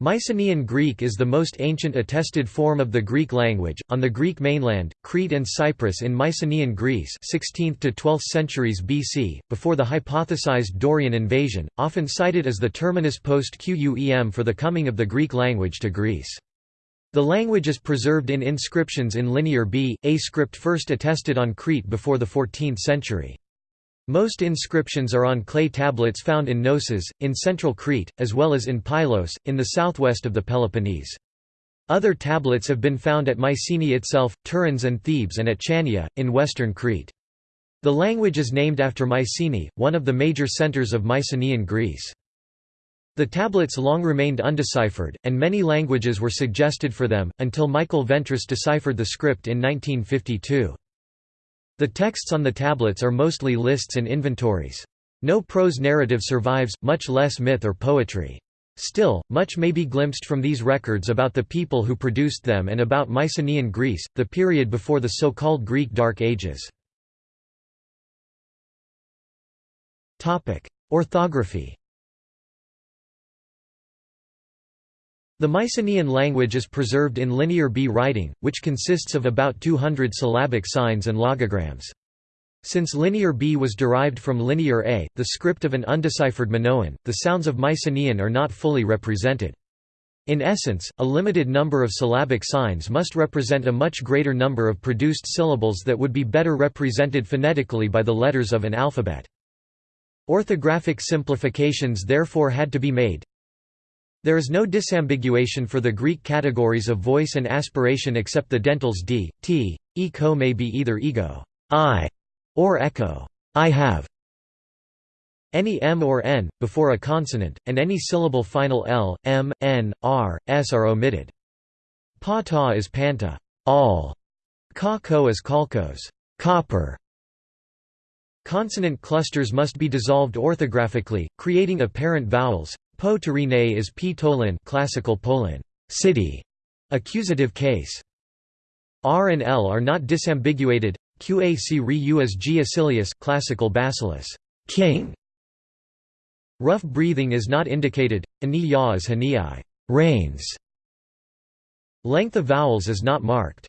Mycenaean Greek is the most ancient attested form of the Greek language. On the Greek mainland, Crete and Cyprus in Mycenaean Greece, 16th to 12th centuries BC, before the hypothesized Dorian invasion, often cited as the terminus post Quem for the coming of the Greek language to Greece. The language is preserved in inscriptions in Linear B, a script first attested on Crete before the 14th century. Most inscriptions are on clay tablets found in Knossos, in central Crete, as well as in Pylos, in the southwest of the Peloponnese. Other tablets have been found at Mycenae itself, Tiryns and Thebes and at Chania, in western Crete. The language is named after Mycenae, one of the major centers of Mycenaean Greece. The tablets long remained undeciphered, and many languages were suggested for them, until Michael Ventris deciphered the script in 1952. The texts on the tablets are mostly lists and inventories. No prose narrative survives, much less myth or poetry. Still, much may be glimpsed from these records about the people who produced them and about Mycenaean Greece, the period before the so-called Greek Dark Ages. Orthography The Mycenaean language is preserved in Linear B writing, which consists of about 200 syllabic signs and logograms. Since Linear B was derived from Linear A, the script of an undeciphered Minoan, the sounds of Mycenaean are not fully represented. In essence, a limited number of syllabic signs must represent a much greater number of produced syllables that would be better represented phonetically by the letters of an alphabet. Orthographic simplifications therefore had to be made, there is no disambiguation for the Greek categories of voice and aspiration except the dentals d, t, echo may be either ego I, or echo I have. Any m or n, before a consonant, and any syllable final l, m, n, r, s are omitted. Pa ta is panta all. Ka ko is kalkos copper. Consonant clusters must be dissolved orthographically, creating apparent vowels, Po Tyrine is P Tolin classical Poland, city, accusative case. R and L are not disambiguated. Qac re u G Acilius classical basileus, king. Rough breathing is not indicated. Ani ya is hanii, rains. Length of vowels is not marked.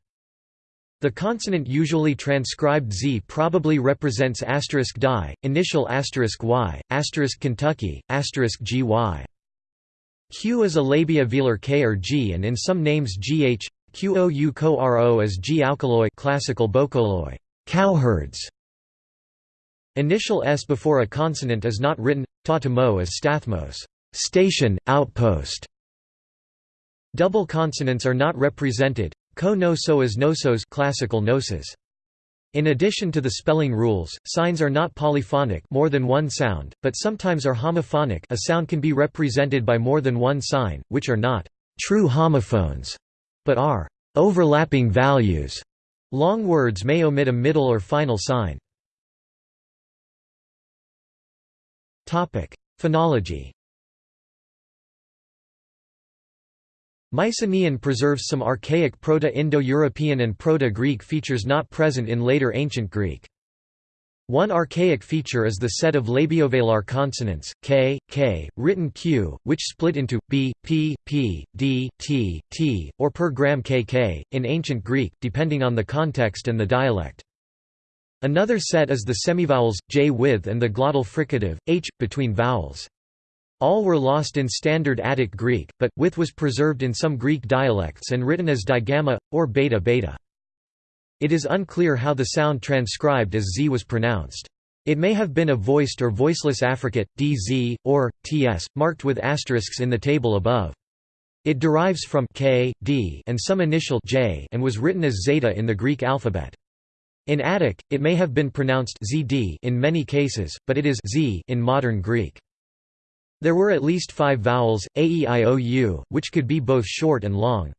The consonant usually transcribed Z probably represents asterisk die, initial asterisk Y, asterisk Kentucky, asterisk GY. Q is a labiovelar K or G and in some names GH, QOU co RO as G alkaloi classical bokoloi, cowherds. Initial S before a consonant is not written, ta to mo as stathmos, station, outpost. Double consonants are not represented, Ko no so as nosos classical gnosis. In addition to the spelling rules, signs are not polyphonic more than one sound, but sometimes are homophonic a sound can be represented by more than one sign, which are not true homophones, but are overlapping values. Long words may omit a middle or final sign. Phonology Mycenaean preserves some archaic Proto-Indo-European and Proto-Greek features not present in later Ancient Greek. One archaic feature is the set of labiovelar consonants, k, k, written q, which split into b, p, p, d, t, t, or per gram kk, in Ancient Greek, depending on the context and the dialect. Another set is the semivowels, j with and the glottal fricative, h, between vowels. All were lost in Standard Attic Greek, but, with was preserved in some Greek dialects and written as digamma, or beta beta. It is unclear how the sound transcribed as z was pronounced. It may have been a voiced or voiceless affricate, dz, or, ts, marked with asterisks in the table above. It derives from k, d and some initial j and was written as zeta in the Greek alphabet. In Attic, it may have been pronounced zd in many cases, but it is z in modern Greek. There were at least five vowels, a, e, i, o, u, which could be both short and long.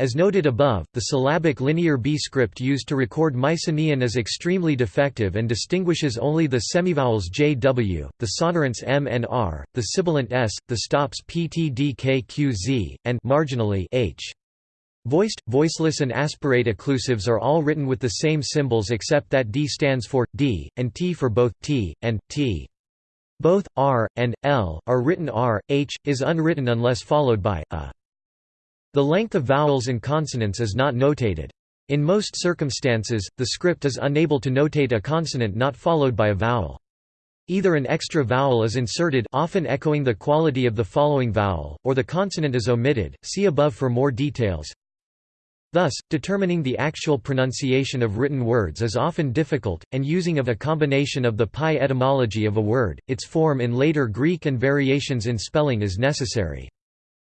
As noted above, the syllabic Linear B script used to record Mycenaean is extremely defective and distinguishes only the semivowels jw, the sonorants m and r, the sibilant s, the stops p, t, d, k, q, z, and marginally h. Voiced, voiceless and aspirate occlusives are all written with the same symbols except that d stands for, d, and t for both, t, and, t. Both r and l are written r, h is unwritten unless followed by a. The length of vowels and consonants is not notated. In most circumstances, the script is unable to notate a consonant not followed by a vowel. Either an extra vowel is inserted often echoing the quality of the following vowel, or the consonant is omitted, see above for more details. Thus, determining the actual pronunciation of written words is often difficult, and using of a combination of the PIE etymology of a word, its form in later Greek and variations in spelling is necessary.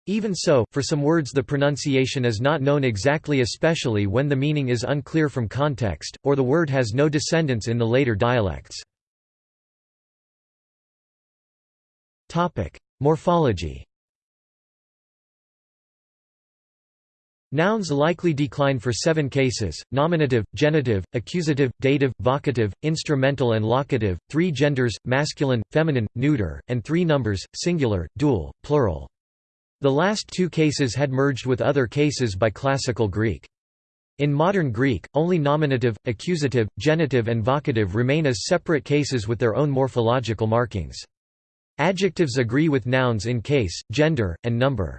Even so, for some words the pronunciation is not known exactly especially when the meaning is unclear from context, or the word has no descendants in the later dialects. Morphology Nouns likely decline for seven cases, nominative, genitive, accusative, dative, vocative, instrumental and locative, three genders, masculine, feminine, neuter, and three numbers, singular, dual, plural. The last two cases had merged with other cases by Classical Greek. In modern Greek, only nominative, accusative, genitive and vocative remain as separate cases with their own morphological markings. Adjectives agree with nouns in case, gender, and number.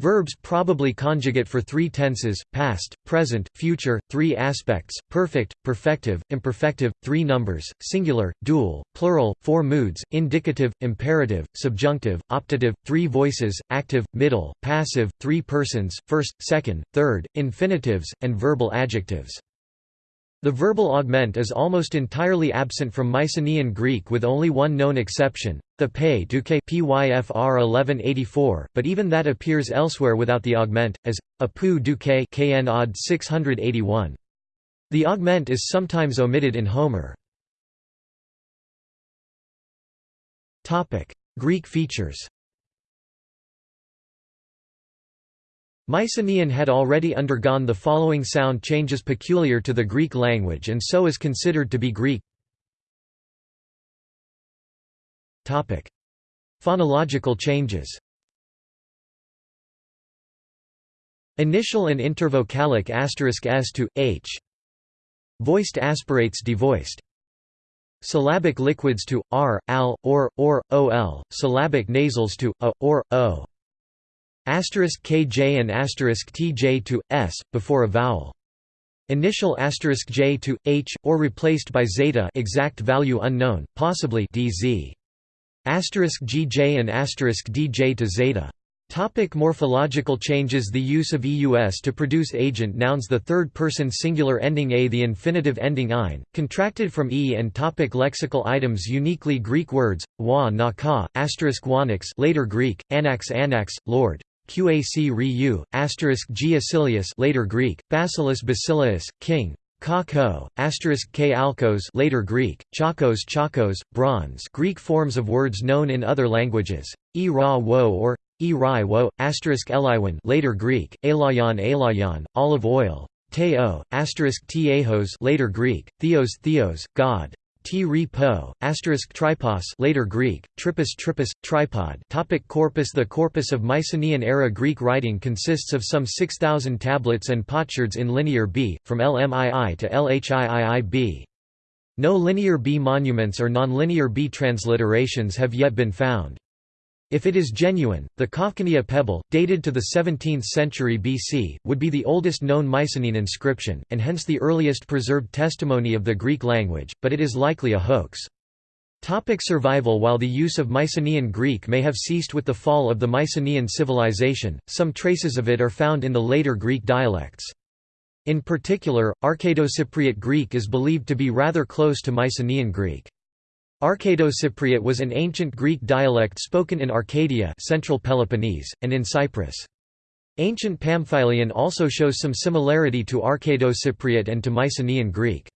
Verbs probably conjugate for three tenses, past, present, future, three aspects, perfect, perfective, imperfective, three numbers, singular, dual, plural, four moods, indicative, imperative, subjunctive, optative, three voices, active, middle, passive, three persons, first, second, third, infinitives, and verbal adjectives. The verbal augment is almost entirely absent from Mycenaean Greek with only one known exception, the pe duke pyfr 1184, but even that appears elsewhere without the augment, as, a pu duke kn odd 681. The augment is sometimes omitted in Homer. Greek features Mycenaean had already undergone the following sound changes peculiar to the Greek language and so is considered to be Greek. Topic: Phonological changes Initial and intervocalic asterisk s to h. Voiced aspirates devoiced. Syllabic liquids to r, al, or, or, ol. Syllabic nasals to a, or, o. Asterisk kj and asterisk tj to s before a vowel. Initial asterisk j to h or replaced by zeta exact value unknown, possibly dz. Asterisk gj and asterisk dj to zeta. Topic morphological changes The use of eus to produce agent nouns The third-person singular ending a The infinitive ending ein, contracted from e and topic Lexical items Uniquely Greek words, wa na ka, asterisk wanix later Greek, anax anax, lord, Qac Ryu, asterisk G. Acilius later Greek, Basileus Basileus, king, Kako, asterisk K. Alkos later Greek, Chakos Chakos, bronze Greek forms of words known in other languages, e ra wo or e rai wo, asterisk Eliwan later Greek, elayon elayon, olive oil, teo, asterisk Tiehos later Greek, theos theos, God, T. repo, asterisk tripos later Greek, tripos tripos, tripod topic Corpus The corpus of Mycenaean-era Greek writing consists of some 6,000 tablets and potsherds in Linear B, from LMII to LHIIIB. No Linear B monuments or nonlinear B transliterations have yet been found. If it is genuine, the Kafkania pebble, dated to the 17th century BC, would be the oldest known Mycenaean inscription, and hence the earliest preserved testimony of the Greek language, but it is likely a hoax. Topic survival While the use of Mycenaean Greek may have ceased with the fall of the Mycenaean civilization, some traces of it are found in the later Greek dialects. In particular, Arcado-Cypriot Greek is believed to be rather close to Mycenaean Greek. Arcado-Cypriot was an ancient Greek dialect spoken in Arcadia central Peloponnese, and in Cyprus. Ancient Pamphylian also shows some similarity to Arcado-Cypriot and to Mycenaean Greek.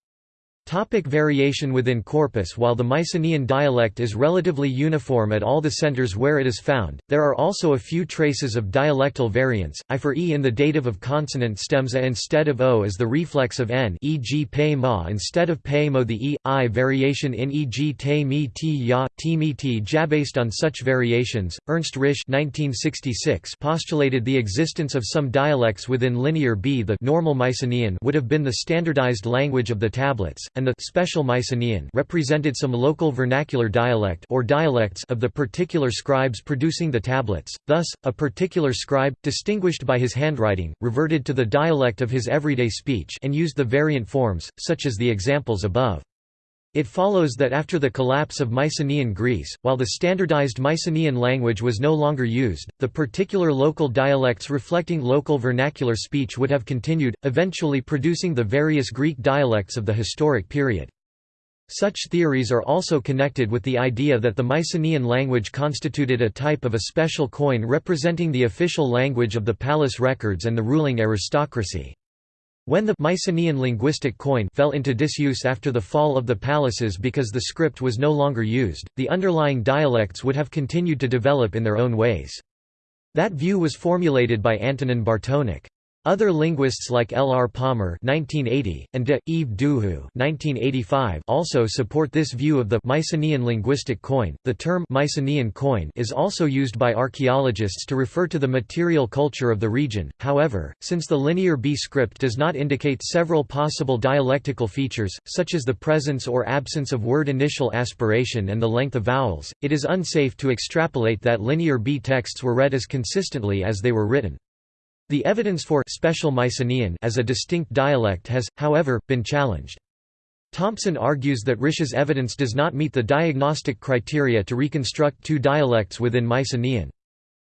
Topic variation within corpus While the Mycenaean dialect is relatively uniform at all the centers where it is found, there are also a few traces of dialectal variance, i for e in the dative of consonant stems a instead of o as the reflex of n e.g. pe ma instead of pe mo the e, i variation in e.g. te mi ti ya, ti mi ti ja Based on such variations, Ernst Risch 1966 postulated the existence of some dialects within Linear B The normal Mycenaean would have been the standardized language of the tablets, and the special Mycenaean represented some local vernacular dialect or dialects of the particular scribes producing the tablets. Thus, a particular scribe, distinguished by his handwriting, reverted to the dialect of his everyday speech and used the variant forms, such as the examples above. It follows that after the collapse of Mycenaean Greece, while the standardized Mycenaean language was no longer used, the particular local dialects reflecting local vernacular speech would have continued, eventually producing the various Greek dialects of the historic period. Such theories are also connected with the idea that the Mycenaean language constituted a type of a special koine representing the official language of the palace records and the ruling aristocracy. When the Mycenaean linguistic koine fell into disuse after the fall of the palaces because the script was no longer used, the underlying dialects would have continued to develop in their own ways. That view was formulated by Antonin Bartonek. Other linguists like L. R. Palmer (1980) and de Yves Duhoux (1985) also support this view of the Mycenaean linguistic koine. The term Mycenaean koine is also used by archaeologists to refer to the material culture of the region. However, since the Linear B script does not indicate several possible dialectical features, such as the presence or absence of word initial aspiration and the length of vowels, it is unsafe to extrapolate that Linear B texts were read as consistently as they were written. The evidence for special Mycenaean as a distinct dialect has, however, been challenged. Thompson argues that Risch's evidence does not meet the diagnostic criteria to reconstruct two dialects within Mycenaean.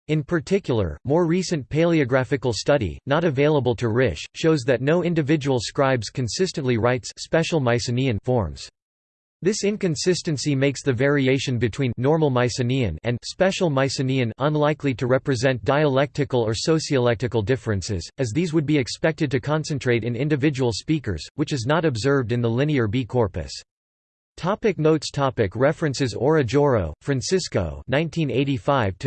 In particular, more recent paleographical study, not available to Risch, shows that no individual scribes consistently writes special Mycenaean forms. This inconsistency makes the variation between normal Mycenaean and special Mycenaean unlikely to represent dialectical or sociolectical differences, as these would be expected to concentrate in individual speakers, which is not observed in the linear B corpus. Topic notes topic References Aura Jorro, Francisco 1985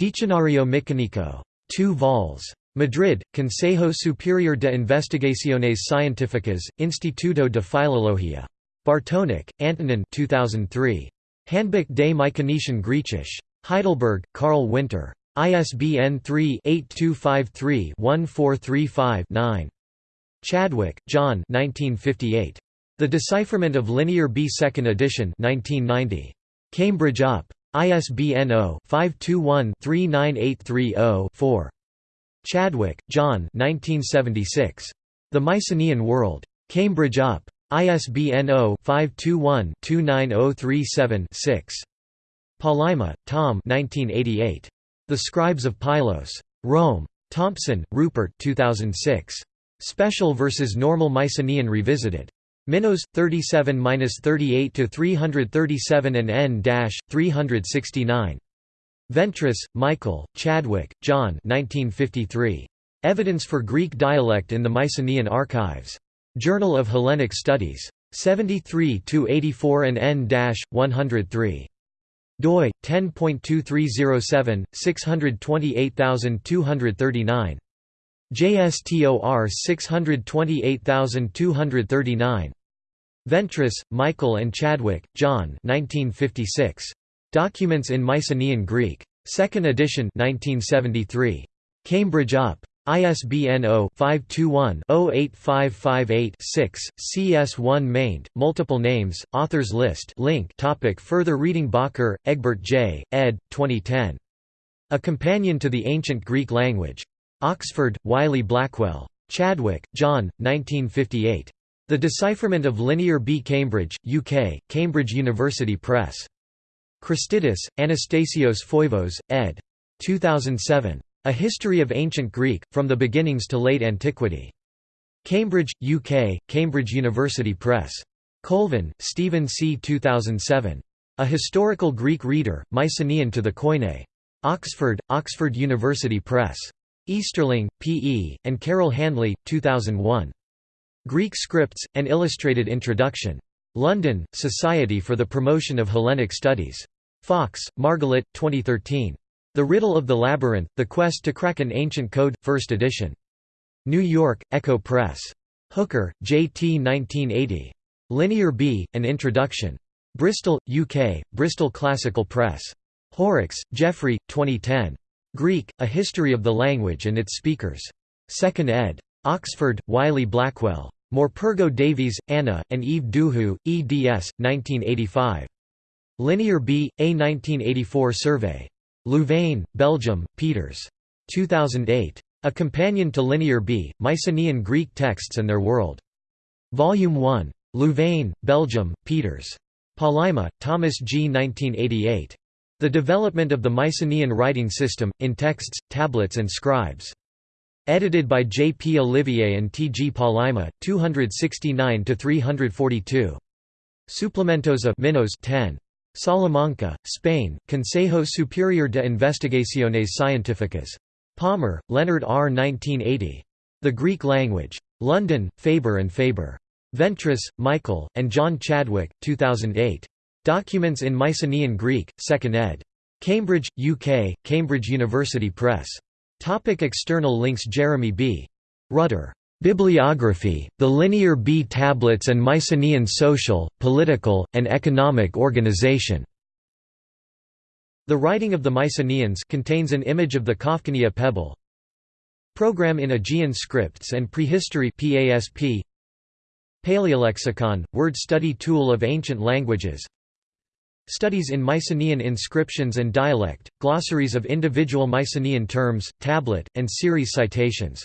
Diccionario Micénico. 2 vols. Madrid, Consejo Superior de Investigaciones Científicas, Instituto de Filología. Bartonek, Antonin 2003. Handbuch des Mykenischen Griechisch. Heidelberg, Karl Winter. ISBN 3-8253-1435-9. Chadwick, John The Decipherment of Linear B 2nd edition 1990. Cambridge UP. ISBN 0-521-39830-4. Chadwick, John 1976. The Mycenaean World. Cambridge UP. ISBN 0-521-29037-6. Palaima, Tom 1988. The Scribes of Pylos. Rome. Thompson, Rupert 2006. Special versus Normal Mycenaean Revisited. Minos 37-38 to 337 and N-369. Ventris, Michael, Chadwick, John 1953. Evidence for Greek dialect in the Mycenaean Archives. Journal of Hellenic Studies. 73–84 and N-103 doi 10.2307 628239 JSTOR 628239 Ventris, Michael and Chadwick, John 1956 Documents in Mycenaean Greek. 2nd edition 1973. Cambridge UP. ISBN 0-521-08558-6, CS1 maint, multiple names, authors list link topic Further reading Bakker, Egbert J., ed. 2010. A Companion to the Ancient Greek Language. Oxford, Wiley Blackwell. Chadwick, John, 1958. The Decipherment of Linear B. Cambridge, UK, Cambridge University Press. Christidis, Anastasios Foivos, ed. 2007. A History of Ancient Greek, From the Beginnings to Late Antiquity. Cambridge, UK, Cambridge University Press. Colvin, Stephen C. 2007. A Historical Greek Reader, Mycenaean to the Koine. Oxford, Oxford University Press. Easterling, P. E., and Carol Handley, 2001. Greek Scripts, An Illustrated Introduction. London, Society for the Promotion of Hellenic Studies. Fox, Margalit, 2013. The Riddle of the Labyrinth, The Quest to Crack an Ancient Code, 1st edition. New York, Ecco Press. Hooker, J. T. 1980. Linear B, An Introduction. Bristol, UK, Bristol Classical Press. Horrocks, Geoffrey, 2010. Greek, A History of the Language and its Speakers. 2nd ed. Oxford, Wiley Blackwell. Morpurgo Davies, Anna, and Yves Duhoux, eds. 1985. Linear B, a 1984 survey. Louvain, Belgium, Peters. 2008. A Companion to Linear B, Mycenaean Greek Texts and Their World. Volume 1. Louvain, Belgium, Peters. Palaima, Thomas G. 1988. The Development of the Mycenaean Writing System, in Texts, Tablets and Scribes. Edited by J. P. Olivier and T. G. Palaima, 269–342. Suplementos of Minos 10. Salamanca, Spain, Consejo Superior de Investigaciones Científicas. Palmer, Leonard R. 1980. The Greek Language. London, Faber and Faber. Ventris, Michael, and John Chadwick, 2008. Documents in Mycenaean Greek, 2nd ed. Cambridge, UK, Cambridge University Press. Topic external links Jeremy B. Rutter. Bibliography, The Linear B Tablets and Mycenaean Social, Political, and Economic Organization. The Writing of the Mycenaeans contains an image of the Kafkania pebble. Program in Aegean Scripts and Prehistory PASP. Paleolexicon, word study tool of ancient languages. Studies in Mycenaean inscriptions and dialect, glossaries of individual Mycenaean terms, tablet, and series citations